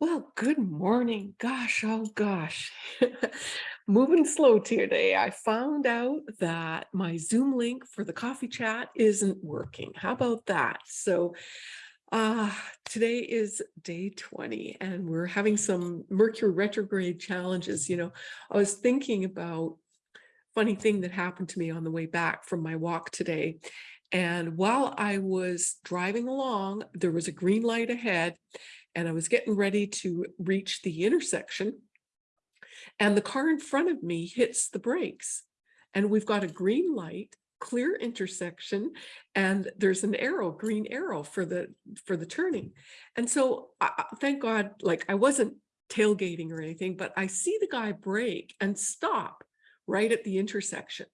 Well, good morning. Gosh, oh gosh. Moving slow today. I found out that my Zoom link for the coffee chat isn't working. How about that? So uh, today is day 20 and we're having some Mercury retrograde challenges. You know, I was thinking about funny thing that happened to me on the way back from my walk today. And while I was driving along, there was a green light ahead and I was getting ready to reach the intersection and the car in front of me hits the brakes and we've got a green light clear intersection and there's an arrow green arrow for the for the turning. And so I, thank god like i wasn't tailgating or anything but i see the guy brake and stop right at the intersection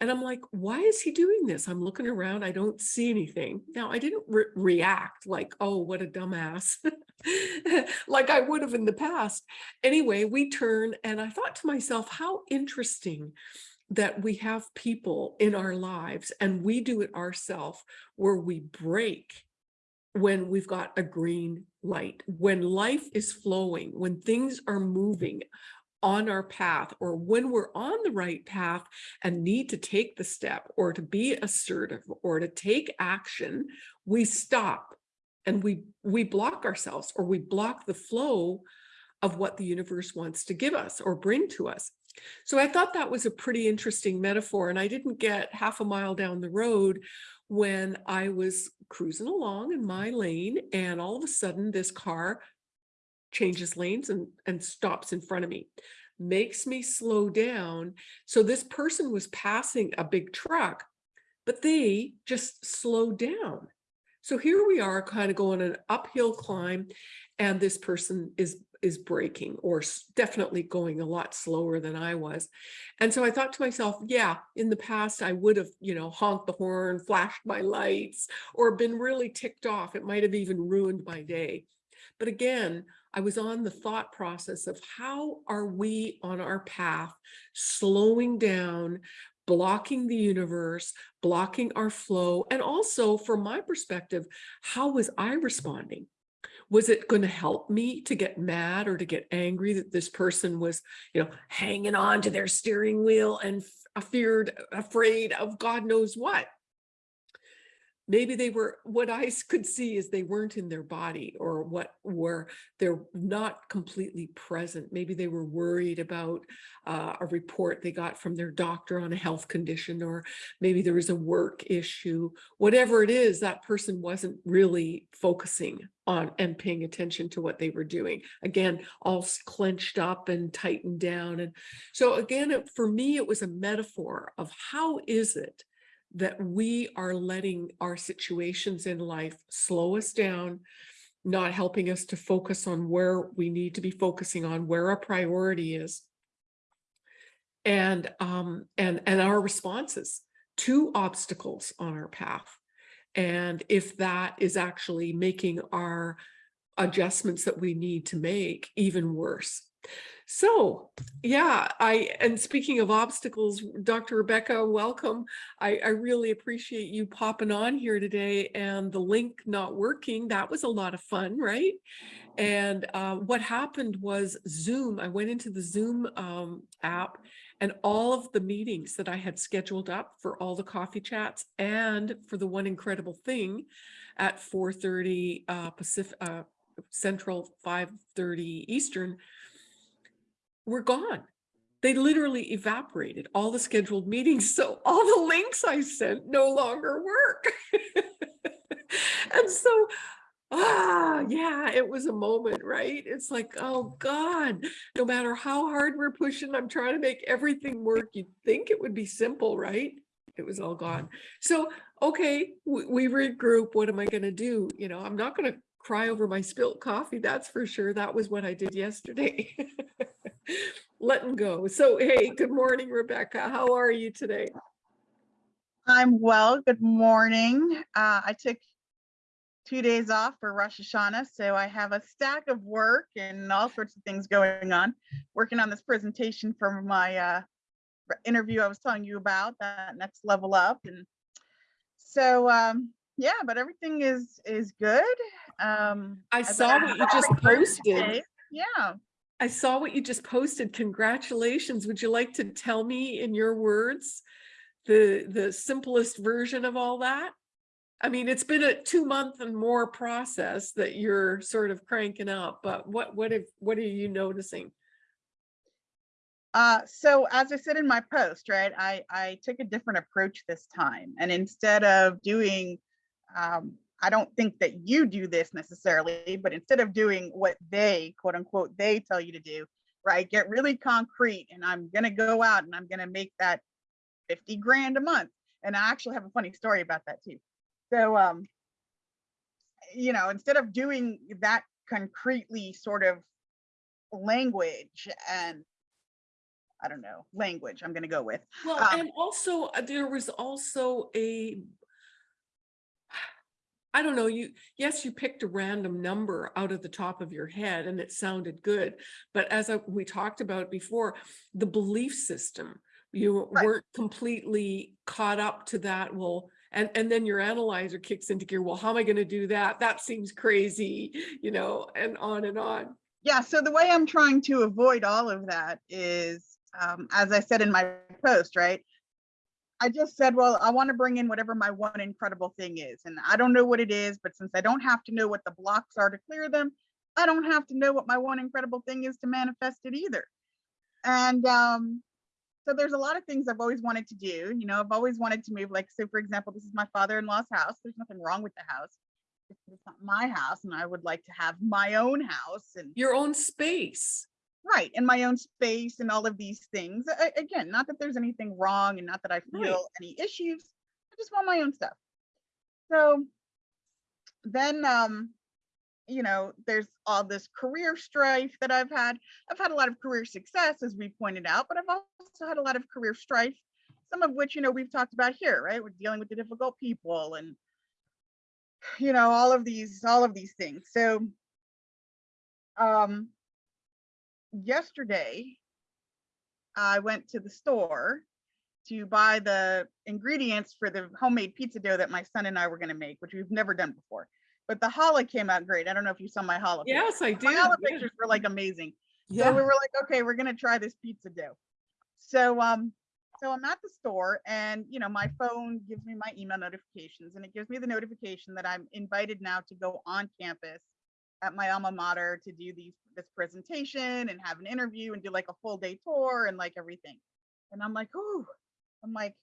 and I'm like, why is he doing this? I'm looking around, I don't see anything. Now, I didn't re react like, oh, what a dumbass, like I would have in the past. Anyway, we turn and I thought to myself, how interesting that we have people in our lives and we do it ourselves where we brake when we've got a green light, when life is flowing, when things are moving, on our path or when we're on the right path and need to take the step or to be assertive or to take action, we stop and we we block ourselves or we block the flow of what the universe wants to give us or bring to us. So I thought that was a pretty interesting metaphor and I didn't get half a mile down the road when I was cruising along in my lane and all of a sudden this car changes lanes and, and stops in front of me, makes me slow down. So this person was passing a big truck, but they just slowed down. So here we are kind of going an uphill climb and this person is is braking or definitely going a lot slower than I was. And so I thought to myself, yeah, in the past I would have, you know, honked the horn, flashed my lights, or been really ticked off. It might have even ruined my day. But again, I was on the thought process of how are we on our path slowing down, blocking the universe, blocking our flow, and also from my perspective, how was I responding? Was it going to help me to get mad or to get angry that this person was, you know, hanging on to their steering wheel and feared, afraid of God knows what? Maybe they were what I could see is they weren't in their body or what were they're not completely present. Maybe they were worried about uh, a report they got from their doctor on a health condition, or maybe there was a work issue, whatever it is, that person wasn't really focusing on and paying attention to what they were doing. Again, all clenched up and tightened down. And so again, for me, it was a metaphor of how is it that we are letting our situations in life slow us down, not helping us to focus on where we need to be focusing on, where our priority is, and um, and and our responses to obstacles on our path. And if that is actually making our adjustments that we need to make even worse. So yeah, I and speaking of obstacles, Dr. Rebecca, welcome. I, I really appreciate you popping on here today and the link not working. That was a lot of fun, right? And uh, what happened was Zoom, I went into the Zoom um, app and all of the meetings that I had scheduled up for all the coffee chats and for the one incredible thing at 4.30 uh, Pacific, uh, Central, 5.30 Eastern, were gone. They literally evaporated all the scheduled meetings. So all the links I sent no longer work. and so, ah, yeah, it was a moment, right? It's like, oh God, no matter how hard we're pushing, I'm trying to make everything work. You'd think it would be simple, right? It was all gone. So, okay, we, we regroup. What am I going to do? You know, I'm not going to cry over my spilt coffee. That's for sure. That was what I did yesterday. letting go. So, hey, good morning, Rebecca. How are you today? I'm well. Good morning. Uh, I took two days off for Rosh Hashanah, so I have a stack of work and all sorts of things going on. Working on this presentation for my uh, interview I was telling you about, that next level up. And so, um, yeah, but everything is is good. Um, I saw what you just posted. Okay, Yeah, I saw what you just posted. Congratulations. Would you like to tell me in your words the the simplest version of all that? I mean, it's been a two month and more process that you're sort of cranking up, but what what if what are you noticing? Uh, so as I said in my post, right, I, I took a different approach this time. And instead of doing, um, I don't think that you do this necessarily, but instead of doing what they, quote unquote, they tell you to do, right, get really concrete and I'm going to go out and I'm going to make that 50 grand a month. And I actually have a funny story about that too. So, um, you know, instead of doing that concretely sort of language and I don't know, language I'm gonna go with. Well, Um, and also uh, there was also a I don't know, you, yes, you picked a random number out of the top of your head and it sounded good. But as I- we talked about before, the belief system, you Right. weren't completely caught up to that. Well, and, and then your analyzer kicks into gear. Well, how am I going to do that? That seems crazy, you know, and on and on. Yeah, so the way I'm trying to avoid all of that is, um, as I said in my post, right? I just said, well, I want to bring in whatever my one incredible thing is. And I don't know what it is, but since I don't have to know what the blocks are to clear them, I don't have to know what my one incredible thing is to manifest it either. And um, so there's a lot of things I've always wanted to do. You know, I've always wanted to move. Like, so for example, this is my father-in-law's house. There's nothing wrong with the house. It's not my house, and I would like to have my own house and Your own space. Right in my own space and all of these things. A- again, not that there's anything wrong and not that I feel Right. any issues. I just want my own stuff. So then um you know, there's all this career strife that I've had. I've had a lot of career success, as we pointed out, but I've also had a lot of career strife, some of which, you know, we've talked about here, right? We're dealing with the difficult people and, you know, all of these, all of these things. So, um, yesterday, I went to the store to buy the ingredients for the homemade pizza dough that my son and I were going to make, which we've never done before. But the challah came out great. I don't know if you saw my challah. Yes, I My did. challah yeah. pictures were like amazing. Yeah. So we were like, okay, we're gonna try this pizza dough. So um, so I'm at the store and you know, my phone gives me my email notifications and it gives me the notification that I'm invited now to go on campus at my alma mater to do these this presentation and have an interview and do like a full day tour and like everything. And I'm like, oh, I'm like,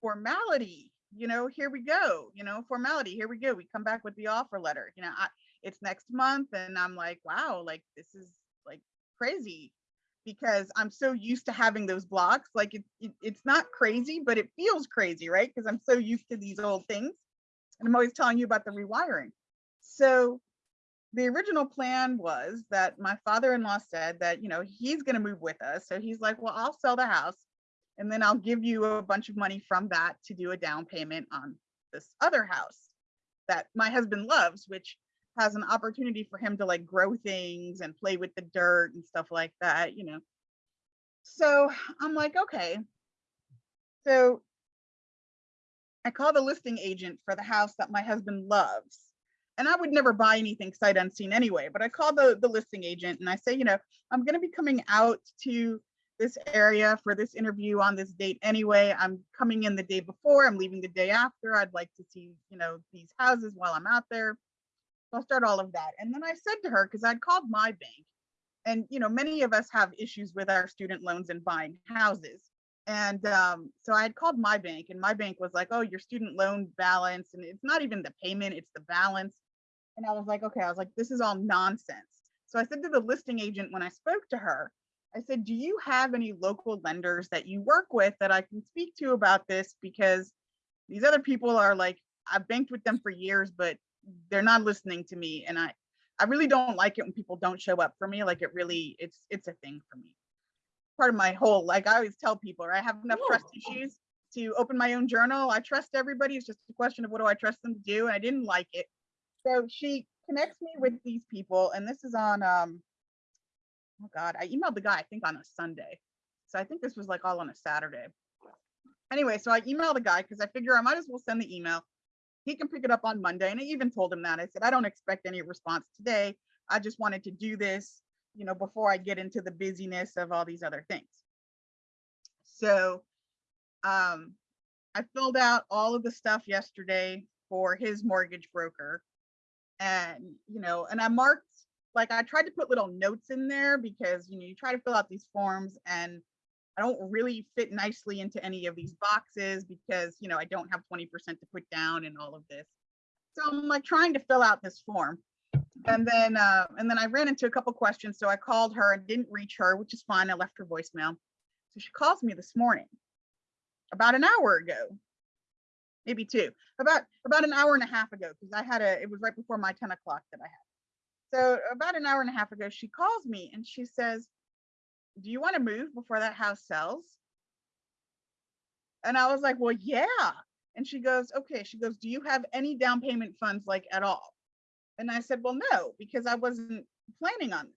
formality, you know, here we go, you know, formality, here we go. We come back with the offer letter, you know, I, it's next month and I'm like, wow, like this is like crazy because I'm so used to having those blocks. Like it, it it's not crazy, but it feels crazy, right? Because I'm so used to these old things. And I'm always telling you about the rewiring. So the original plan was that my father-in-law said that, you know, he's going to move with us. So he's like, well, I'll sell the house and then I'll give you a bunch of money from that to do a down payment on this other house that my husband loves, which has an opportunity for him to like grow things and play with the dirt and stuff like that, you know. So I'm like, okay. So I call the listing agent for the house that my husband loves. And I would never buy anything sight unseen anyway, but I call the, the listing agent and I say, you know, I'm going to be coming out to this area for this interview on this date anyway. I'm coming in the day before, I'm leaving the day after. I'd like to see, you know, these houses while I'm out there. So I'll start all of that. And then I said to her, because I'd called my bank, and you know, many of us have issues with our student loans and buying houses. And um, so I had called my bank, and my bank was like, "Oh, your student loan balance, and it's not even the payment; it's the balance." And I was like, "Okay," I was like, "This is all nonsense." So I said to the listing agent when I spoke to her, I said, "Do you have any local lenders that you work with that I can speak to about this? Because these other people are like, I've banked with them for years, but they're not listening to me, and I, I really don't like it when people don't show up for me. Like it really, it's it's a thing for me. Part of my whole, like I always tell people, I have enough trust issues to open my own journal. I trust everybody. It's just a question of what do I trust them to do, and I didn't like it. So she connects me with these people, and this is on um oh god, I emailed the guy I think on a Sunday. So I think this was like all on a Saturday. Anyway, so I emailed the guy because I figure I might as well send the email. he can pick it up on Monday. And I even told him that. I said, I don't expect any response today. I just wanted to do this, you know, before I get into the busyness of all these other things. So um, I filled out all of the stuff yesterday for his mortgage broker. And, you know, and I marked, like I tried to put little notes in there because, you know, you try to fill out these forms and I don't really fit nicely into any of these boxes because, you know, I don't have 20% to put down and all of this. So I'm like trying to fill out this form. And then, uh, and then I ran into a couple questions. So I called her and didn't reach her, which is fine. I left her voicemail. So she calls me this morning, about an hour ago, maybe two, about about an hour and a half ago, because I had a, it was right before my 10 o'clock that I had. So about an hour and a half ago, she calls me and she says, do you want to move before that house sells? And I was like, well, yeah. And she goes, okay. She goes, do you have any down payment funds like at all? And I said, well, no, because I wasn't planning on this.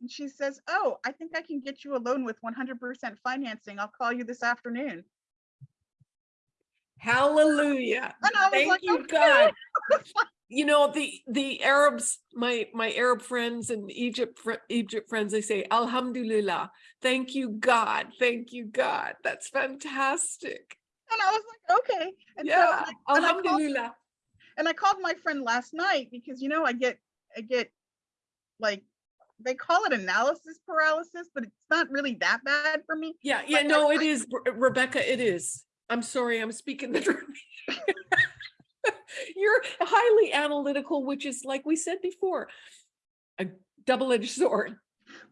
And she says, oh, I think I can get you a loan with 100% financing. I'll call you this afternoon. Hallelujah. And I was Thank like, you, "Okay." God. You know, the, the Arabs, my, my Arab friends and Egypt, fr- Egypt friends, they say, Alhamdulillah. Thank you, God. Thank you, God. That's fantastic. And I was like, okay. And so Yeah. I- and I called- Alhamdulillah. and I called my friend last night because you know I get I get like they call it analysis paralysis, but it's not really that bad for me. Yeah, yeah, Like, I- no, it is, Re- Rebecca, it is. I'm sorry, I'm speaking the truth. You're highly analytical, which is like we said before, a double-edged sword.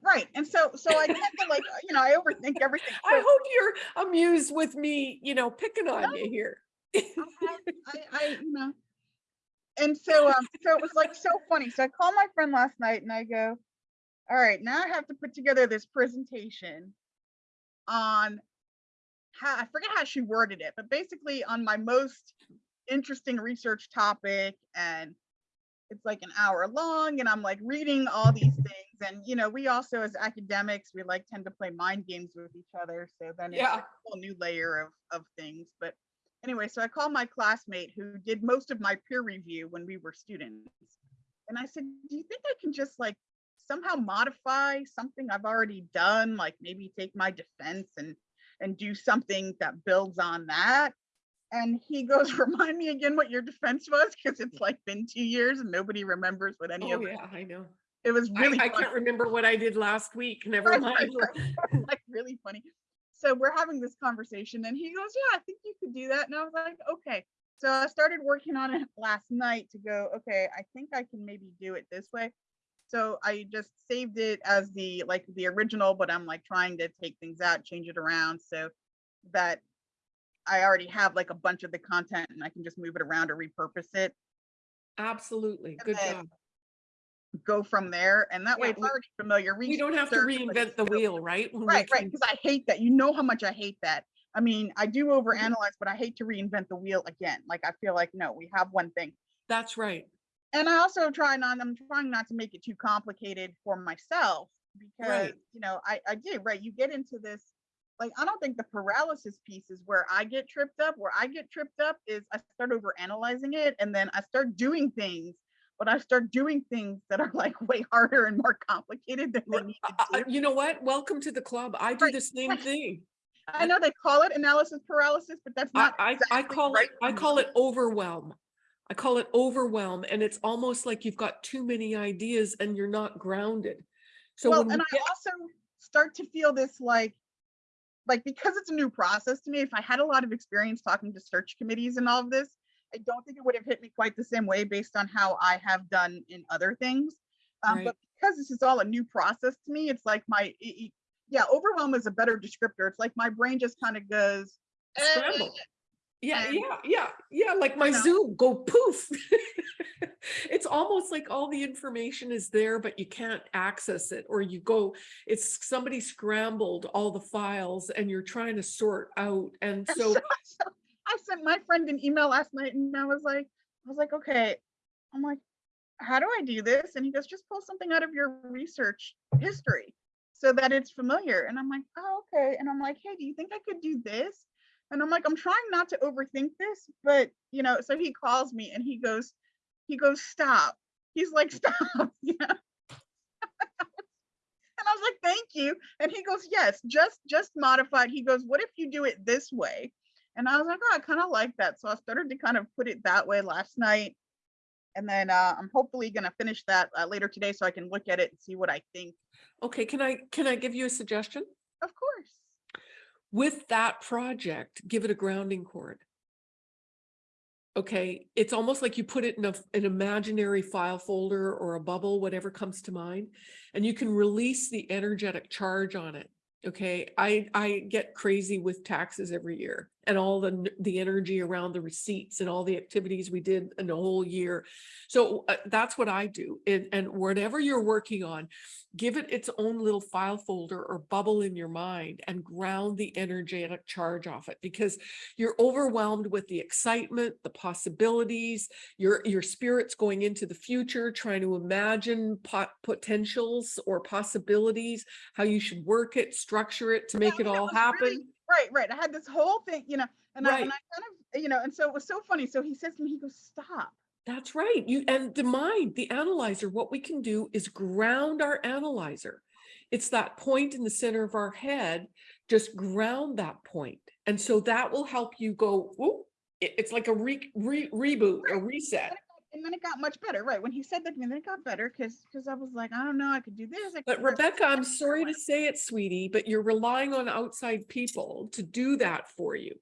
Right. And so so I tend to like, you know, I overthink everything. I hope you're amused with me, you know, picking on you here. I, I, you know. And so um so it was like so funny. So I called my friend last night and I go, all right, now I have to put together this presentation on how I forget how she worded it, but basically on my most interesting research topic and it's like an hour long and I'm like reading all these things and you know we also as academics we like tend to play mind games with each other so then it's Yeah. like a whole new layer of of things but anyway so I called my classmate who did most of my peer review when we were students and I said do you think I can just like somehow modify something I've already done like maybe take my defense and and do something that builds on that and he goes, remind me again what your defense was, because it's like been two years and nobody remembers what any Oh, of it. yeah, I know. It was really I funny, can't remember what I did last week, never Right, mind. right, like really funny. So we're having this conversation and he goes, yeah, I think you could do that. And I was like, okay. So I started working on it last night to go, okay, I think I can maybe do it this way. So I just saved it as the like the original, but I'm like trying to take things out, change it around so that I already have like a bunch of the content and I can just move it around or repurpose it. Absolutely, good job. go from there. And that way Yeah, it's we- already familiar. We don't have to reinvent the wheel, right? When Right, right. Because I hate that. You know how much I hate that. I mean, I do Mm-hmm. overanalyze, but I hate to reinvent the wheel again. Like I feel like, no, we have one thing. That's right. And I also try not, I'm trying not to make it too complicated for myself because, Right. you know, I, I do, right? You get into this, like, I don't think the paralysis piece is where I get tripped up. Where I get tripped up is I start over analyzing it and then I start doing things, but I start doing things that are like way harder and more complicated than they need to do. You know what? Welcome to the club. I do Right, the same thing. I know they call it analysis paralysis, but that's not. I, I call right it, I call it overwhelm. I call it overwhelm and it's almost like you've got too many ideas and you're not grounded. So well, and we I also start to feel this like, like because it's a new process to me. If I had a lot of experience talking to search committees and all of this, I don't think it would have hit me quite the same way based on how I have done in other things. Um, Right. But because this is all a new process to me, it's like my, it- yeah, overwhelm is a better descriptor. It's like my brain just kind of goes. "Eh," scramble. Yeah, and- yeah, yeah, yeah, like my. Zoom, go poof. It's almost like all the information is there, but you can't access it, or you go, it's somebody scrambled all the files and you're trying to sort out. And And so, so, so I sent my friend an email last night and I was like, I was like, okay, I'm like, how do I do this? And he goes, just pull something out of your research history so that it's familiar. And I'm like, oh, okay. And I'm like, hey, do you think I could do this? And I'm like, I'm trying not to overthink this, but you know, so he calls me and he goes, he goes, stop. He's like, stop. Know? And I was like, thank you. And he goes, yes, just just modified. He goes, what if you do it this way? And I was like, oh, I kind of like that. So I started to kind of put it that way last night. And then uh, I'm hopefully gonna finish that uh, later today so I can look at it and see what I think. Okay, can I, can I give you a suggestion? Of course. With that project, give it a grounding cord. Okay, it's almost like you put it in a, an imaginary file folder or a bubble, whatever comes to mind, and you can release the energetic charge on it. Okay, I, I get crazy with taxes every year and all the, the energy around the receipts and all the activities we did in a whole year. So uh, that's what I do. And, and whatever you're working on, give it its own little file folder or bubble in your mind and ground the energetic charge off it because you're overwhelmed with the excitement, the possibilities, your, your spirit's going into the future, trying to imagine pot, potentials or possibilities, how you should work it, structure it to make it all happen. really- Right, right. I had this whole thing, you know, and I, and I kind of, you know, and so it was so funny. So he says to me, he goes, stop. That's right. You and the mind, the analyzer, what we can do is ground our analyzer. It's that point in the center of our head, just ground that point. And so that will help you go, "Ooh," it's like a re, re, reboot, a reset. And then it got much better, right? When he said that to me, then it got better because because I was like, I don't know, I could do this. Could But do this," Rebecca, I'm sorry to say it, sweetie, but you're relying on outside people to do that for you.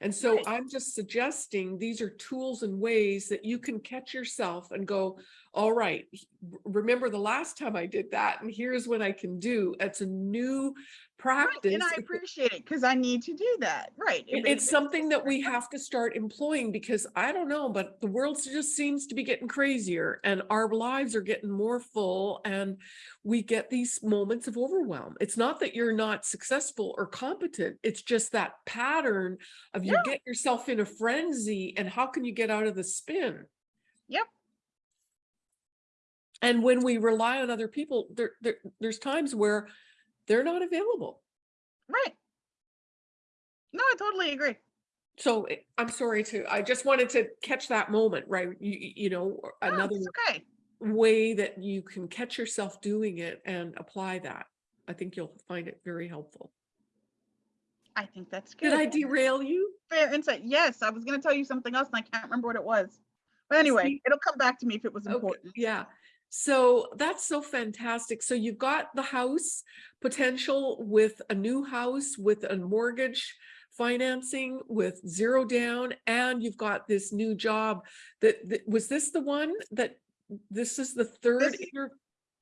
And so Right. I'm just suggesting these are tools and ways that you can catch yourself and go, all right, remember the last time I did that and here's what I can do. It's a new Right, practice. and I appreciate it because I need to do that. Right. it- It's something that we have to start employing because I don't know, but the world just seems to be getting crazier and our lives are getting more full and we get these moments of overwhelm. It's not that you're not successful or competent. It's just that pattern of you Yeah. get yourself in a frenzy and how can you get out of the spin? Yep. And when we rely on other people, there, there, there's times where they're not available. Right. No, I totally agree. So eh, I'm sorry to, I just wanted to catch that moment, right? You, you- know, No, another okay. way that you can catch yourself doing it and apply that. I think you'll find it very helpful. I think that's good. Did I derail you? Fair insight. Yes, I was going to tell you something else and I can't remember what it was. But anyway, See- it'll come back to me if it was Okay, important. yeah. So that's so fantastic. So you've got the house potential with a new house with a mortgage financing with zero down and you've got this new job that, that was this the one that this is the third This-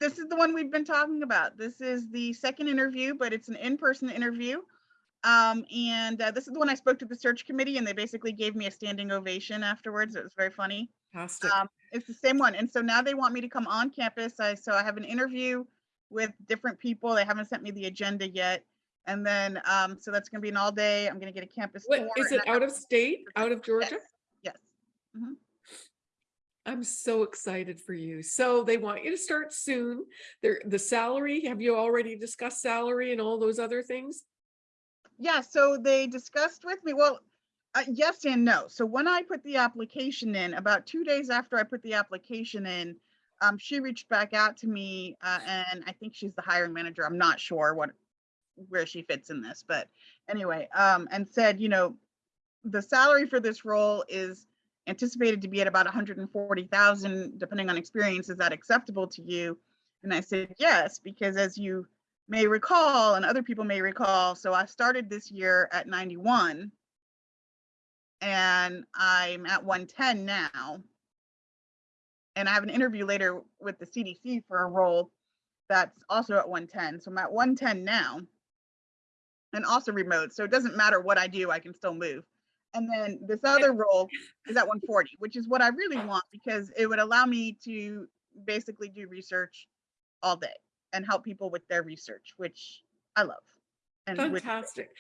This is the one we've been talking about. This is the second interview, but it's an in-person interview. Um, and uh, this is the one I spoke to the search committee and they basically gave me a standing ovation afterwards. It was very funny. fantastic. Um, it's the same one. And so now they want me to come on campus. I, so I have an interview with different people. They haven't sent me the agenda yet. And then, um, so that's gonna be an all day. I'm gonna get a campus What, tour. is it out of state, out of Georgia? Yes. Yes. I'm so excited for you. So they want you to start soon. There, the salary, have you already discussed salary and all those other things? Yeah, so they discussed with me, well, uh, yes and no. So when I put the application in, about two days after I put the application in, um, she reached back out to me, uh, and I think she's the hiring manager. I'm not sure what, where she fits in this, but anyway, um, and said, you know, the salary for this role is anticipated to be at about 140,000, depending on experience. Is that acceptable to you? And I said, yes, because as you may recall, and other people may recall, so I started this year at 91 and I'm at 110 now. And I have an interview later with the CDC for a role that's also at 110. So I'm at 110 now and also remote. So it doesn't matter what I do, I can still move. And then this other role is at 140, which is what I really want because it would allow me to basically do research all day and help people with their research, which I love. And Fantastic.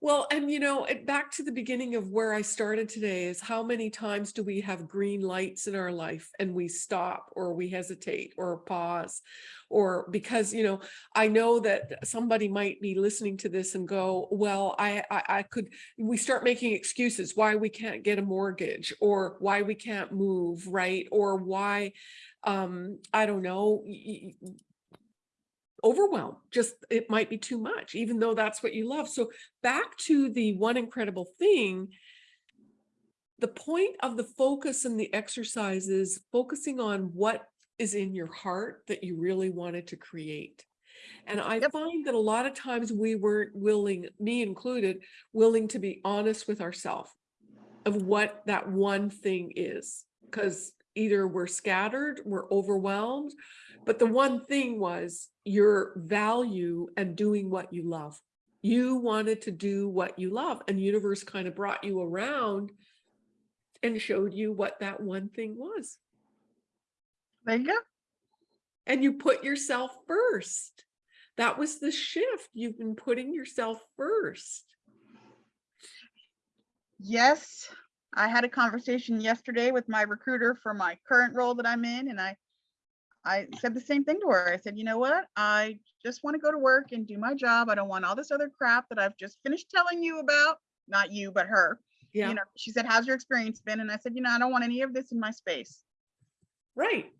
Well, and you know, back to the beginning of where I started today is how many times do we have green lights in our life and we stop or we hesitate or pause? Or because, you know, I know that somebody might be listening to this and go, well, I, I, I could, we start making excuses why we can't get a mortgage or why we can't move, right? Or why, um, I don't know, overwhelm just it might be too much even though that's what you love so back to the one incredible thing the point of the focus and the exercise is focusing on what is in your heart that you really wanted to create and i Yep. find that a lot of times we weren't willing me included willing to be honest with ourselves of what that one thing is because either we're scattered we're overwhelmed but the one thing was your value and doing what you love. You wanted to do what you love and universe kind of brought you around and showed you what that one thing was. there you go. And you put yourself first. That was the shift. You've been putting yourself first. Yes, I had a conversation yesterday with my recruiter for my current role that I'm in, and I I said the same thing to her. I said, you know what? I just want to go to work and do my job. I don't want all this other crap that I've just finished telling you about. Not you, but her. Yeah, You know, she said, how's your experience been? And I said, you know, I don't want any of this in my space. right.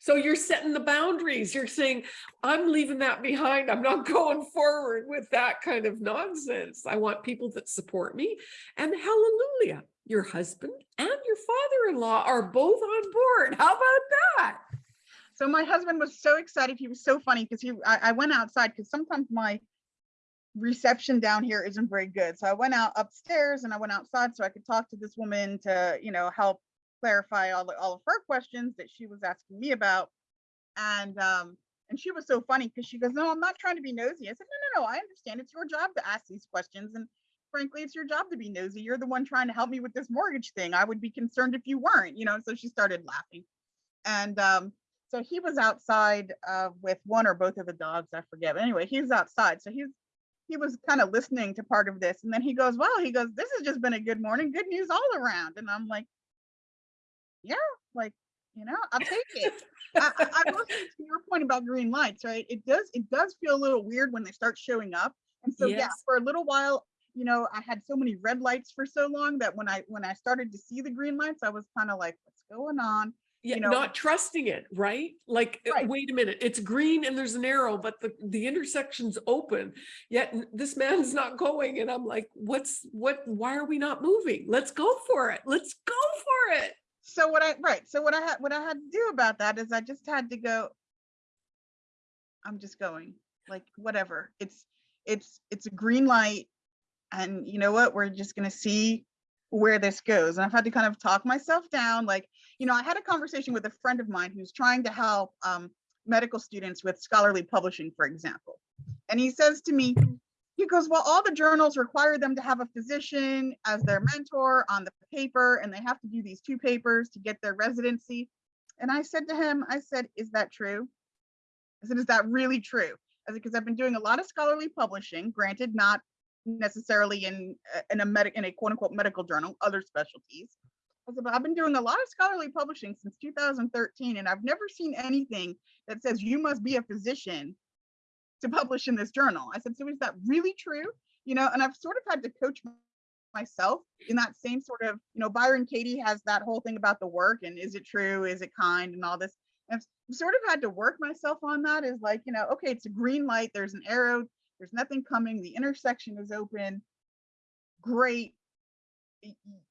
So you're setting the boundaries. You're saying, I'm leaving that behind. I'm not going forward with that kind of nonsense. I want people that support me. And hallelujah, your husband and your father-in-law are both on board. How about that? So my husband was so excited. He was so funny because he I, I went outside because sometimes my reception down here isn't very good. So I went out upstairs and I went outside so I could talk to this woman to, you know, help clarify all the, all of her questions that she was asking me about. And um and she was so funny because she goes, No, I'm not trying to be nosy. I said, No, no, no, I understand. It's your job to ask these questions. And frankly, it's your job to be nosy. You're the one trying to help me with this mortgage thing. I would be concerned if you weren't, you know. So she started laughing. And um so he was outside uh, with one or both of the dogs, I forget. But anyway, he's outside. So he's he was kind of listening to part of this. And then he goes, Well, he goes, This has just been a good morning, good news all around. And I'm like, Yeah, like, you know, I'll take it. I, I, I will to your point about green lights, right? It does it does feel a little weird when they start showing up. And so yeah, Yes. for a little while, you know, I had so many red lights for so long that when I when I started to see the green lights, I was kind of like, what's going on? Yeah, know, not trusting it, right? Like, uh, Right. wait a minute, it's green and there's an arrow, but the, the intersection's open. Yet this man's not going. And I'm like, what's, what, why are we not moving? Let's go for it. Let's go for it. so what I right. So what I had what I had to do about that is I just had to go. I'm just going like whatever. It's it's it's a green light, and you know what? We're just gonna see where this goes. And I've had to kind of talk myself down. Like you know, I had a conversation with a friend of mine who's trying to help um, medical students with scholarly publishing, for example, and he says to me. He goes, Well, all the journals require them to have a physician as their mentor on the paper, and they have to do these two papers to get their residency. And I said to him, I said, Is that true? I said, Is that really true? I said, Because I've been doing a lot of scholarly publishing, granted, not necessarily in, in a medic in a quote unquote medical journal, other specialties. I said, I've been doing a lot of scholarly publishing since 2013, and I've never seen anything that says you must be a physician to publish in this journal. I said, so is that really true? You know, and I've sort of had to coach myself in that same sort of, you know, Byron Katie has that whole thing about the work and is it true? Is it kind and all this. I've sort of had to work myself on that is like, you know, okay, it's a green light, there's an arrow, there's nothing coming, the intersection is open. Great.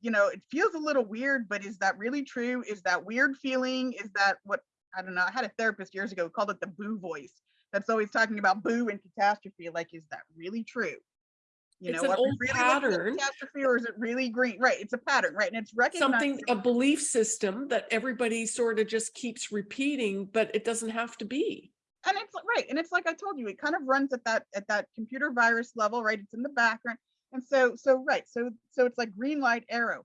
You know, it feels a little weird, but is that really true? Is that weird feeling? Is that what I don't know. I had a therapist years ago who called it the boo voice that's always talking about boo and catastrophe. Like, is that really true? You It's know, an old really pattern. catastrophe or is it really green? Right, it's a pattern, right? And it's recognized. Something, a belief system that everybody sort of just keeps repeating, but it doesn't have to be. And it's right, and it's like I told you, it kind of runs at that at that computer virus level, right? It's in the background, and so so right, so so it's like green light arrow.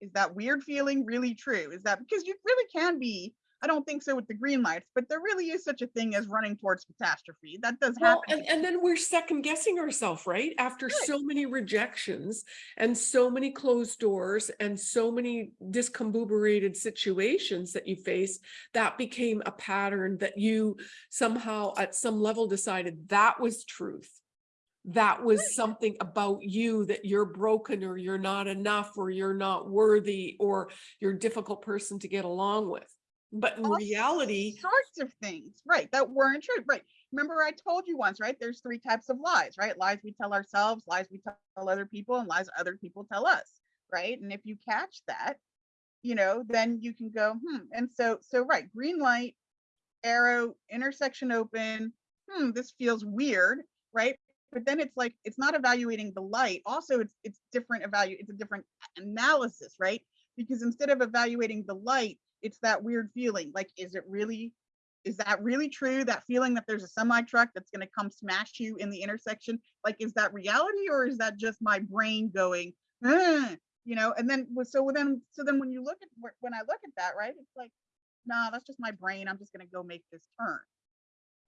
Is that weird feeling really true? Is that because you really can be I don't think so with the green lights, but there really is such a thing as running towards catastrophe. That does Well, happen. and, and then we're second guessing ourselves, right? After Right. so many rejections and so many closed doors and so many discombobulated situations that you face, that became a pattern that you somehow at some level decided that was truth. That was something about you that you're broken or you're not enough or you're not worthy or you're a difficult person to get along with. But in all reality, sorts of things, right? That weren't true, right? Remember, I told you once, right? There's three types of lies, right? Lies we tell ourselves, lies we tell other people, and lies other people tell us, right? And if you catch that, you know, then you can go, hmm. And so, so right, green light, arrow, intersection open. Hmm, this feels weird, right? But then it's like it's not evaluating the light. Also, it's it's different evaluate. It's a different analysis, right? Because instead of evaluating the light, it's that weird feeling. Like, is it really? Is that really true? That feeling that there's a semi truck that's going to come smash you in the intersection. Like, is that reality or is that just my brain going? You know. And then so then so then when you look at when I look at that, right? It's like, nah, that's just my brain. I'm just going to go make this turn,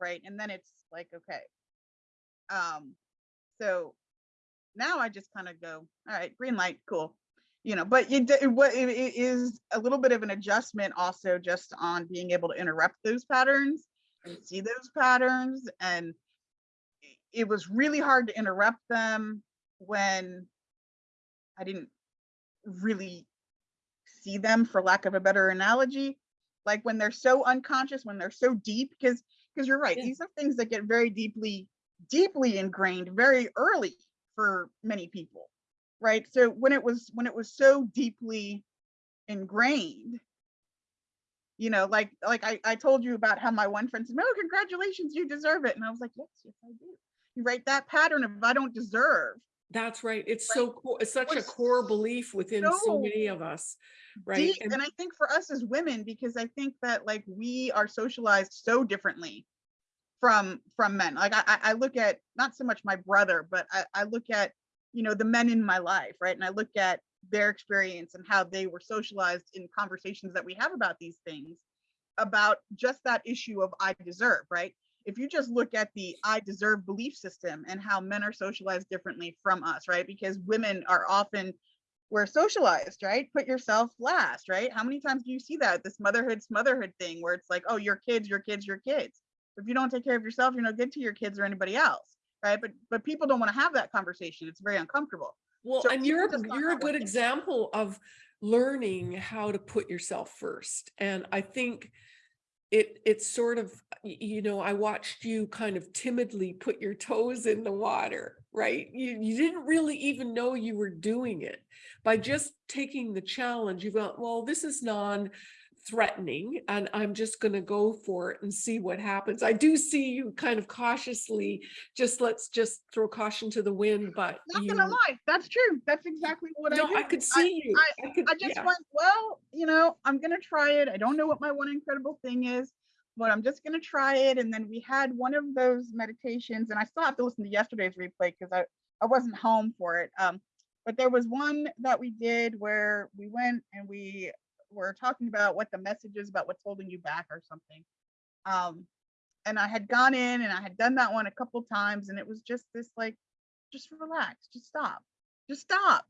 right? And then it's like, okay. Um, so now I just kind of go, all right, green light, cool. You know, but it, it, it is a little bit of an adjustment also just on being able to interrupt those patterns and see those patterns. And it was really hard to interrupt them when I didn't really see them for lack of a better analogy like when they're so unconscious when they're so deep because because you're right Yeah. these are things that get very deeply deeply ingrained very early for many people right so when it was when it was so deeply ingrained you know like like i, I told you about how my one friend said oh congratulations you deserve it and i was like yes yes i do you right that pattern of i don't deserve That's right. It's Right. so cool. It's such a core belief within so so many of us, right? deep And and i think for us as women because i think that like we are socialized so differently from from men like i i I look at not so much my brother but i, I look at you know the men in my life right and i look at their experience and how they were socialized in conversations that we have about these things about just that issue of i deserve right if you just look at the i deserve belief system and how men are socialized differently from us right because women are often we're socialized, right? Put yourself last, right? How many times do you see that this motherhood, motherhood thing where it's like, oh, your kids, your kids, your kids. If you don't take care of yourself, you're no good to your kids or anybody else, right? But but people don't want to have that conversation. It's very uncomfortable. well, so and you're, you're a good example of learning how to put yourself first. And I think it, it's sort of, you know, I watched you kind of timidly put your toes in the water, right? You, you didn't really even know you were doing it. By just taking the challenge, you went, well, this is non threatening and I'm just going to go for it and see what happens. I do see you kind of cautiously, just let's just throw caution to the wind, but Not you, gonna lie, that's true. That's exactly what I no, do. I could see you. I could, I just yeah. went, well, you know, I'm gonna try it. I don't know what my one incredible thing is, but I'm just gonna try it. And then we had one of those meditations, and I still have to listen to yesterday's replay because I I wasn't home for it. Um, but there was one that we did where we went and we were talking about what the message is about what's holding you back or something. Um, and I had gone in and I had done that one a couple times, and it was just this like, just relax, just stop, just stop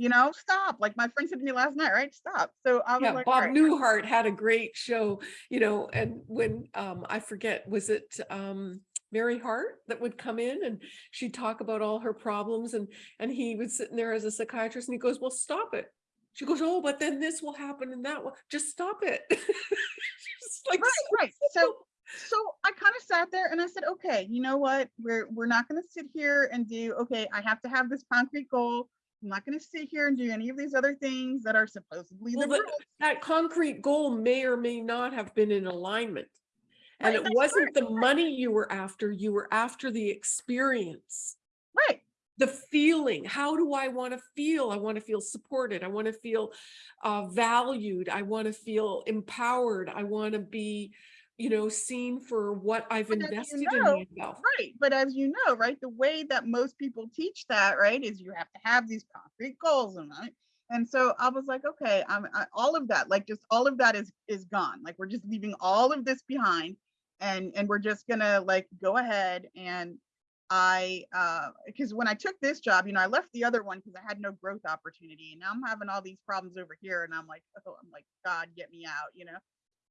you know, stop. Like my friend said to me last night, right? Stop. So I was Yeah, like, Bob right, Newhart had a great show, you know, and when, um, I forget, was it, um, Mary Hart that would come in and she'd talk about all her problems and, and he was sitting there as a psychiatrist and he goes, well, stop it. She goes, oh, but then this will happen and that will, just stop it. Just like, right, so right. So so I kind of sat there and I said, okay, you know what? We're we're not gonna sit here and do, okay, I have to have this concrete goal. I'm not gonna sit here and do any of these other things that are supposedly Well, the that, that concrete goal may or may not have been in alignment. And Right, it wasn't the money you were after, you were after the experience. The feeling how do i want to feel i want to feel supported i want to feel uh, valued i want to feel empowered i want to be you know seen for what i've But as you invested know, in myself Right. But as you know, right, the way that most people teach that, right, is you have to have these concrete goals and right. And so I was like, okay, I'm I, all of that, like just all of that is is gone. Like we're just leaving all of this behind and and we're just gonna like go ahead and I uh because when I took this job, you know, I left the other one because I had no growth opportunity. And now I'm having all these problems over here and I'm like, oh, I'm like, God, get me out, you know.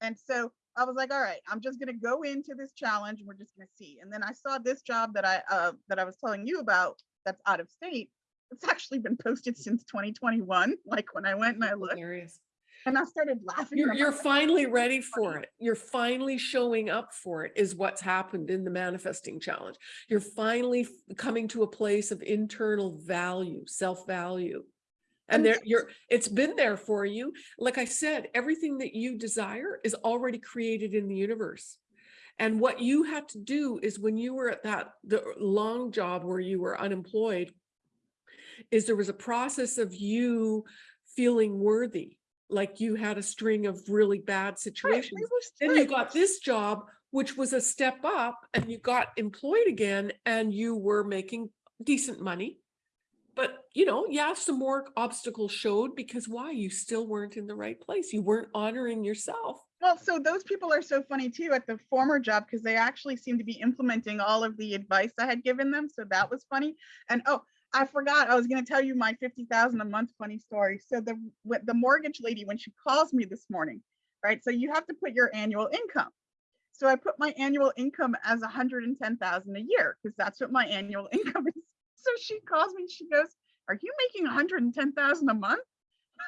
And so I was like, all right, I'm just gonna go into this challenge and we're just gonna see. And then I saw this job that I uh that I was telling you about that's out of state. It's actually been posted since 2021, like when I went and I looked Hilarious. And I started laughing. You're, you're finally ready for it. You're finally showing up for it is what's happened in the manifesting challenge. You're finally coming to a place of internal value, self-value. And And there you're, it's been there for you. Like I said, everything that you desire is already created in the universe. And what you had to do is when you were at that, the long job where you were unemployed, is there was a process of you feeling worthy, like you had a string of really bad situations. it was Then you got this job, which was a step up and you got employed again and you were making decent money. But, you know, yeah, some more obstacles showed because why? You still weren't in the right place. You weren't honoring yourself. Well, so those people are so funny too at the former job because they actually seem to be implementing all of the advice I had given them. So that was funny. And oh, I forgot I was going to tell you my 50,000 a month funny story. So the the mortgage lady when she calls me this morning, right? So you have to put your annual income. So I put my annual income as 110,000 a year because that's what my annual income is. So she calls me, she goes, "Are you making 110,000 a month?"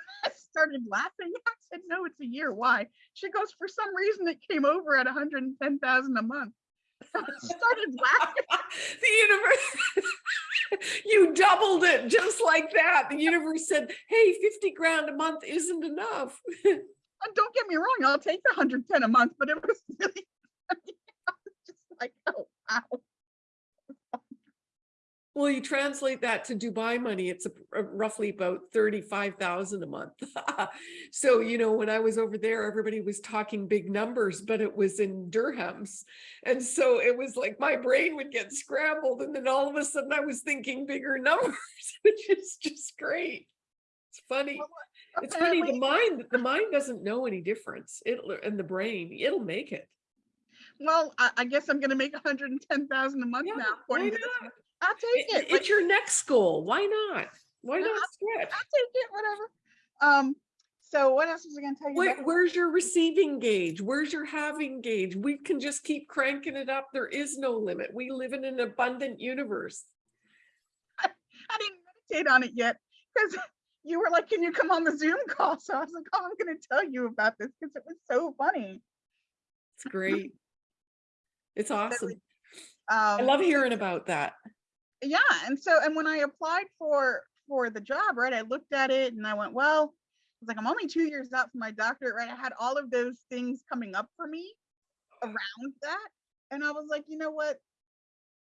I started laughing. I said, no, it's a year. Why? She goes, for some reason it came over at 110,000 a month. Started laughing. The universe, you doubled it just like that. The universe said, hey, 50 grand a month isn't enough. And don't get me wrong, I'll take the 110 a month, but it was really. I was just like, oh, wow. Well, you translate that to Dubai money, it's a- a roughly about thirty-five thousand a month. So, you know, when I was over there, everybody was talking big numbers, but it was in dirhams. And so it was like my brain would get scrambled and then all of a sudden I was thinking bigger numbers, which is just great. It's funny. It's funny, the mind, the mind doesn't know any difference. It'll, and the brain, it'll make it. Well, I, I guess I'm going to make 110,000 a month Yeah, now. according to this. I'll take It- it. like, It's your next goal. Why not? Why not I'll stretch? take it, whatever. Um, so what else was I going to tell you? Where, where's your receiving gauge? Where's your having gauge? We can just keep cranking it up. There is no limit. We live in an abundant universe. I didn't meditate on it yet because you were like, can you come on the Zoom call? So I was like, oh, I'm going to tell you about this because it was so funny. It's great. It's awesome. Um, I love hearing about that. Yeah and so and when i applied for for the job right i looked at it and i went well i was like i'm only two years out from my doctorate right i had all of those things coming up for me around that and i was like you know what?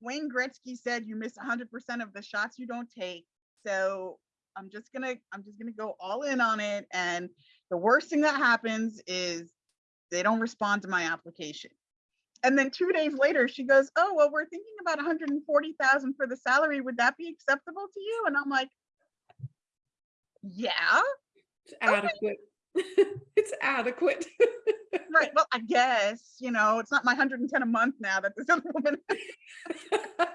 Wayne gretzky said you miss 100% of the shots you don't take so i'm just gonna i'm just gonna go all in on it and the worst thing that happens is they don't respond to my application and then two days later, she goes, "Oh well, we're thinking about 140,000 for the salary. Would that be acceptable to you?" And I'm like, "Yeah, It's adequate. It's adequate. right. Well, I guess you know it's not my 110 a month now that this other woman."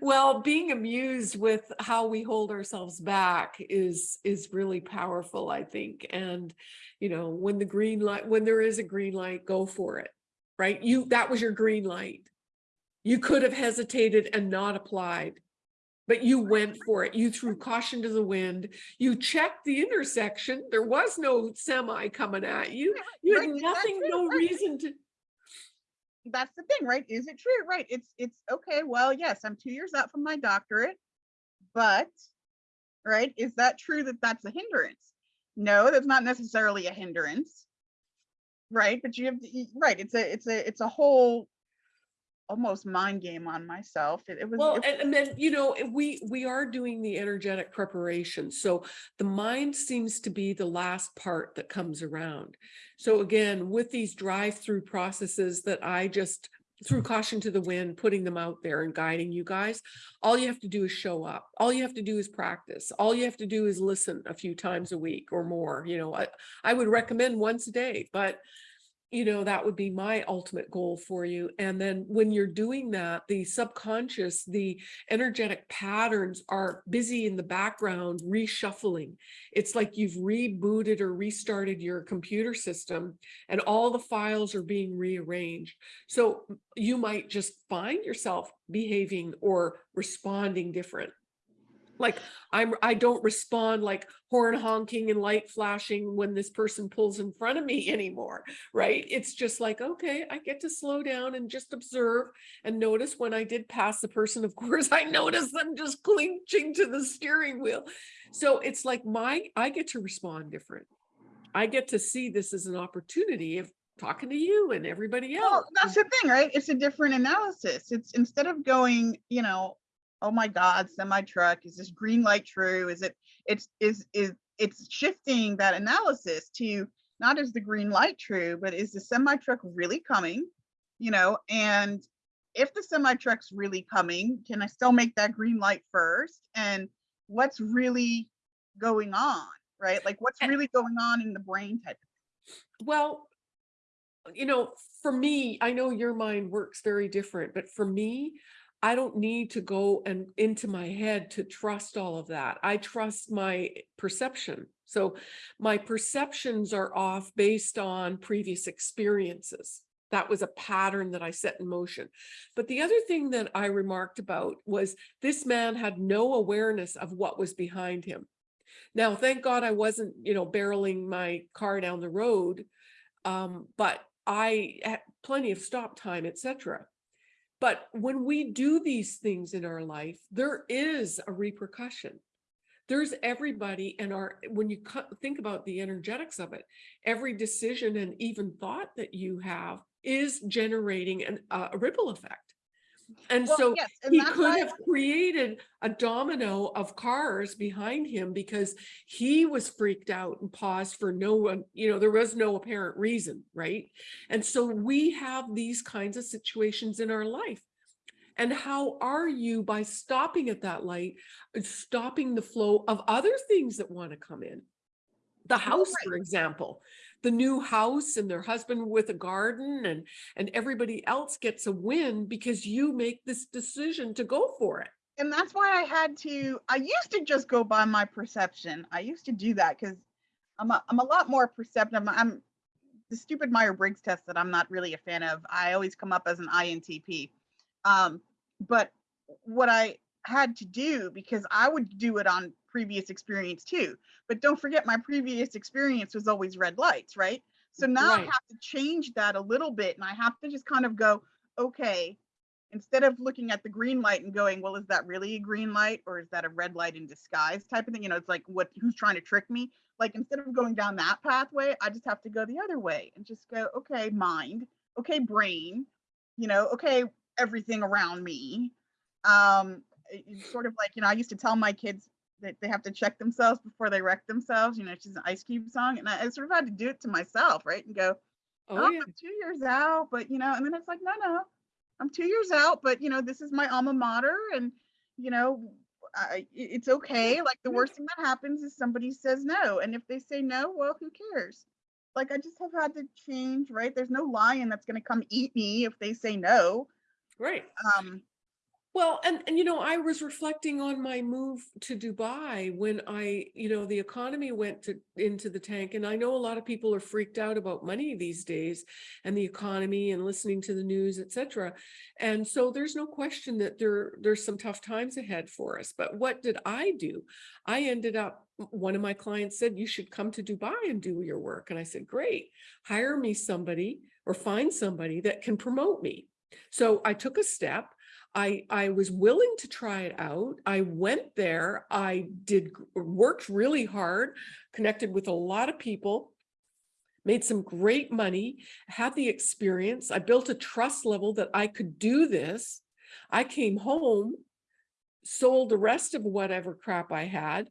Well, being amused with how we hold ourselves back is, is really powerful, I think. And, you know, when the green light, when there is a green light, go for it, right? You, that was your green light. You could have hesitated and not applied, but you went for it. You threw caution to the wind. You checked the intersection. There was no semi coming at you. You had that nothing, no Right. reason to, That's the thing, right? Is it true? Right. It's it's okay. Well, yes, I'm two years out from my doctorate, but right, is that true that that's a hindrance? No, that's not necessarily a hindrance. Right, but you have to, y- right. It's a it's a it's a whole almost mind game on myself. It, it was Well, it- and, and then, you know, we, we are doing the energetic preparation. So the mind seems to be the last part that comes around. So again, with these drive-through processes that I just threw caution to the wind, putting them out there and guiding you guys. All you have to do is show up. All you have to do is practice. All you have to do is listen a few times a week or more. You know, I, I would recommend once a day, but you know, that would be my ultimate goal for you. And then when you're doing that, the subconscious, the energetic patterns are busy in the background reshuffling. It's like you've rebooted or restarted your computer system and all the files are being rearranged. So you might just find yourself behaving or responding different. Like I'm, I don't respond like horn honking and light flashing when this person pulls in front of me anymore, right? It's just like, okay, I get to slow down and just observe and notice when I did pass the person, of course, I notice them just clinching to the steering wheel. So it's like my, I get to respond different. I get to see this as an opportunity of talking to you and everybody else. Well, that's the thing, right? It's a different analysis. It's instead of going, you know, oh my God, semi truck, is this green light true? Is it, it's, is, is, it's shifting that analysis to not is the green light true, but is the semi truck really coming? You know, and if the semi truck's really coming, can I still make that green light first? And what's really going on, right? Like what's eh really going on in the brain type Well, you know, for me, I know your mind works very different, but for me, I don't need to go and into my head to trust all of that. I trust my perception. So my perceptions are off based on previous experiences. That was a pattern that I set in motion. But the other thing that I remarked about was this man had no awareness of what was behind him. Now, thank God I wasn't, you know, barreling my car down the road. Um, but I had plenty of stop time, etc. But when we do these things in our life, there is a repercussion. There's everybody and our, when you think about the energetics of it, every decision and even thought that you have is generating an, uh, a ripple effect. And Well, so yes, and he could why- have created a domino of cars behind him because he was freaked out and paused for no one, you know, there was no apparent reason, right? And so we have these kinds of situations in our life. And how are you by stopping at that light, stopping the flow of other things that want to come in? The house, for example, the new house and their husband with a garden and, and everybody else gets a win because you make this decision to go for it. and that's why I had to. I used to just go by my perception. I used to do that because I'm a, I'm a lot more perceptive. I'm the stupid Meyer Briggs test that I'm not really a fan of. I always come up as an INTP. Um, but what I had to do because I would do it on previous experience too. But don't forget, my previous experience was always red lights, right? So now I have to change that a little bit, and I have to just kind of go, okay, instead of looking at the green light and going, well, is that really a green light or is that a red light in disguise type of thing? You know, it's like what who's trying to trick me? Like instead of going down that pathway, I just have to go the other way and just go, okay, mind, okay, brain, you know, okay, everything around me. Um, it's sort of like, you know, I used to tell my kids that they have to check themselves before they wreck themselves. You know, she's an Ice Cube song, and I, I sort of had to do it to myself, right? And go, Oh, oh, yeah. I'm two years out, but you know, and then it's like, no, no, I'm two years out, but you know, this is my alma mater, and you know, I, it's okay. Like the worst thing that happens is somebody says no, and if they say no, well, who cares? Like I just have had to change, right? There's no lion that's gonna come eat me if they say no. Right. Um, Well, and, and you know, I was reflecting on my move to Dubai when I, you know, the economy went to into the tank. And I know a lot of people are freaked out about money these days and the economy and listening to the news, et cetera. And so there's no question that there there's some tough times ahead for us. But what did I do? I ended up, one of my clients said, you should come to Dubai and do your work. And I said, great, hire me somebody or find somebody that can promote me. So I took a step. I, I was willing to try it out. I went there. I did worked really hard, connected with a lot of people, made some great money, had the experience. I built a trust level that I could do this. I came home, sold the rest of whatever crap I had,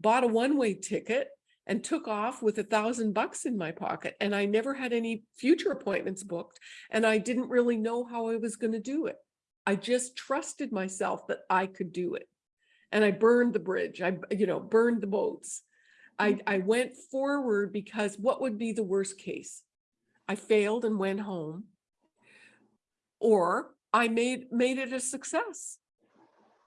bought a one-way ticket, and took off with a thousand bucks in my pocket and I never had any future appointments booked and I didn't really know how I was going to do it. I just trusted myself that I could do it. And I burned the bridge. I, you know, burned the boats. I, mm. I went forward because what would be the worst case? I failed and went home. Or I made, made it a success.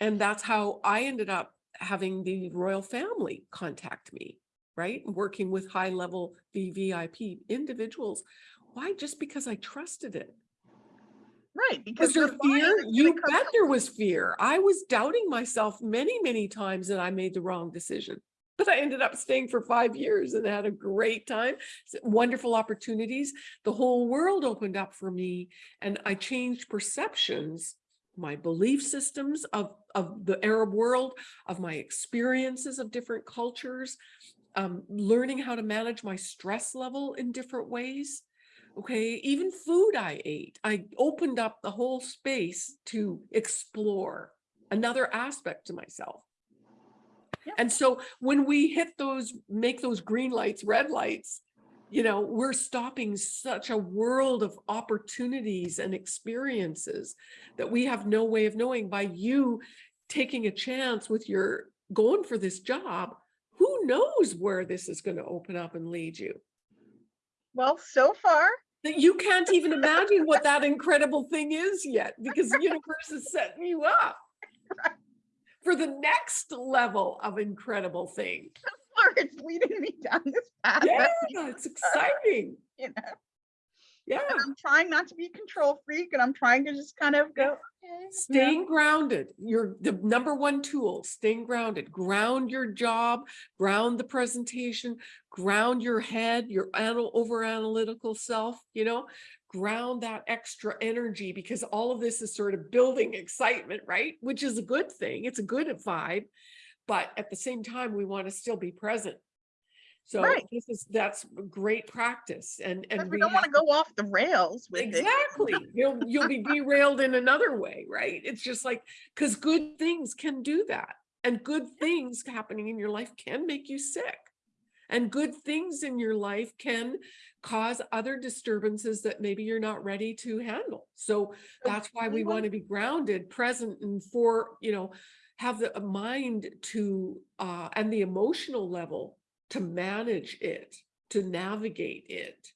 And that's how I ended up having the royal family contact me, right? Working with high level VVIP individuals. Why? Just because I trusted it. Right, because your fear? You bet there was fear. I was doubting myself many, many times that I made the wrong decision. But I ended up staying for five years and had a great time, wonderful opportunities. The whole world opened up for me and I changed perceptions, my belief systems of, of the Arab world, of my experiences of different cultures, um, learning how to manage my stress level in different ways. Okay, even food I ate, I opened up the whole space to explore another aspect to myself. Yeah. And so when we hit those, make those green lights, red lights, you know, we're stopping such a world of opportunities and experiences that we have no way of knowing by you taking a chance with your going for this job. Who knows where this is going to open up and lead you? Well, so far, that you can't even imagine what that incredible thing is yet because the universe is setting you up for the next level of incredible thing. or it's leading me down this path. Yeah, it's exciting. You know, Yeah, and I'm trying not to be a control freak and I'm trying to just kind of go, okay. you know, staying grounded. You're the number one tool, staying grounded. Ground your job, ground the presentation, ground your head, your anal- over analytical self, you know, ground that extra energy because all of this is sort of building excitement, right? Which is a good thing. It's a good vibe. But at the same time, we want to still be present. So Right. this is, that's great practice and, and we we don't want to go off the rails with it. Exactly. You'll, you'll be derailed in another way, right? It's just like, because good things can do that. And good things happening in your life can make you sick. And good things in your life can cause other disturbances that maybe you're not ready to handle. So that's why we want- to be grounded, present and for, you know, have the mind to, uh, and the emotional level to manage it, to navigate it.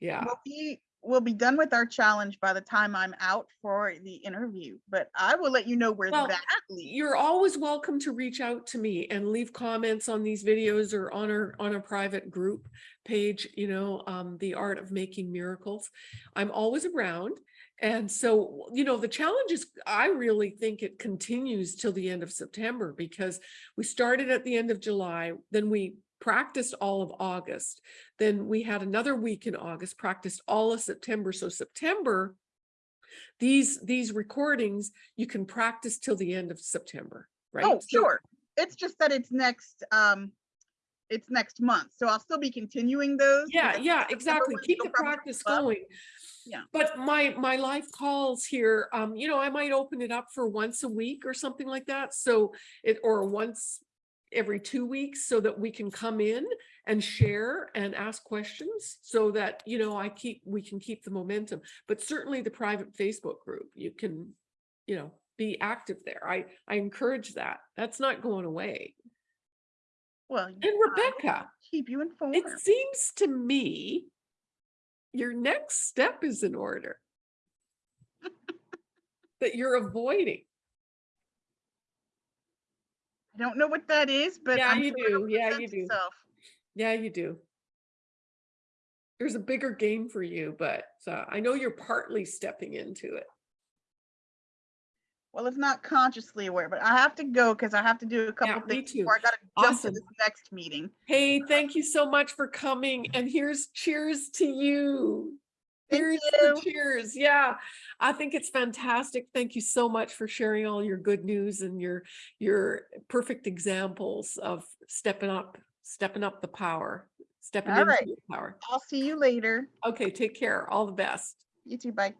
Yeah. We'll be, we'll be done with our challenge by the time I'm out for the interview, but I will let you know where Well, that leads. You're always welcome to reach out to me and leave comments on these videos or on our, on a private group page, you know, um, the art of making miracles. I'm always around. And so, you know, the challenge is, I really think it continues till the end of September because we started at the end of July, then we practiced all of August. Then we had another week in August, practiced all of September. So September, these, these recordings, you can practice till the end of September, right? Oh, So- sure. It's just that it's next, um, it's next month. So I'll still be continuing those. Yeah, yeah, exactly. Keep the practice going. Yeah. But my, my life calls here, um, you know, I might open it up for once a week or something like that. So it, or once every two weeks so that we can come in and share and ask questions so that, you know, I keep, we can keep the momentum. But certainly the private Facebook group, you can, you know, be active there. I, I encourage that. That's not going away. Well, And Rebecca, Keep you informed. it seems to me your next step is in order. That you're avoiding. I don't know what that is, but. Yeah, I'm you do. Yeah, you do. itself. Yeah, you do. There's a bigger game for you, but uh, I know you're partly stepping into it. Well, it's not consciously aware, but I have to go because I have to do a couple me things too. before I jump to Awesome. this next meeting. Hey, thank you so much for coming. And here's cheers to you. The you. cheers. Yeah, I think it's fantastic. Thank you so much for sharing all your good news and your your perfect examples of stepping up, stepping up the power, stepping All into right. your power. I'll see you later. Okay, take care. All the best. You too, bye.